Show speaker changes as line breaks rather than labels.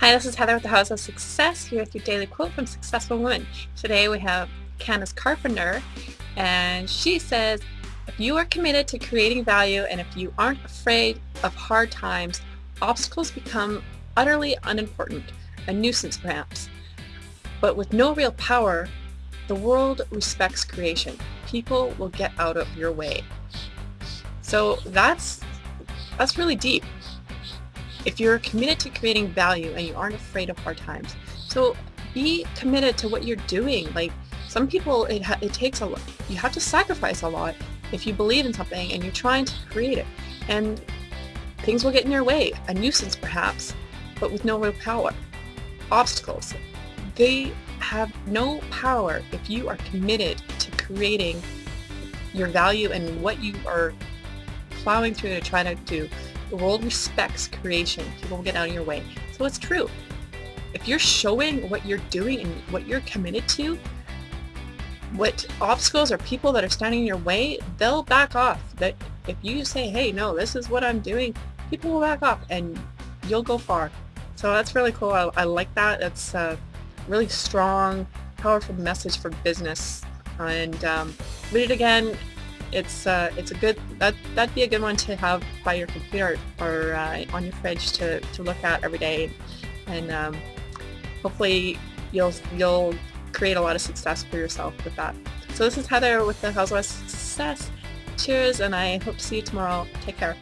Hi, this is Heather with the House of Success here with your daily quote from Successful Women. Today we have Candice Carpenter and she says, if you are committed to creating value and if you aren't afraid of hard times, obstacles become utterly unimportant, a nuisance perhaps. But with no real power, the world respects creation. People will get out of your way. So that's that's really deep if you're committed to creating value and you aren't afraid of hard times. So be committed to what you're doing. Like some people, it, it takes a lot. You have to sacrifice a lot if you believe in something and you're trying to create it. And things will get in your way, a nuisance perhaps, but with no real power. Obstacles, they have no power if you are committed to creating your value and what you are plowing through to try to do. The world respects creation. People will get out of your way. So it's true. If you're showing what you're doing and what you're committed to, what obstacles or people that are standing in your way, they'll back off. That if you say, hey, no, this is what I'm doing, people will back off and you'll go far. So that's really cool. I, I like that. It's a really strong, powerful message for business. And um, read it again it's uh, it's a good that that'd be a good one to have by your computer or uh, on your fridge to, to look at every day, and um, hopefully you'll you'll create a lot of success for yourself with that. So this is Heather with the House of Success. Cheers, and I hope to see you tomorrow. Take care.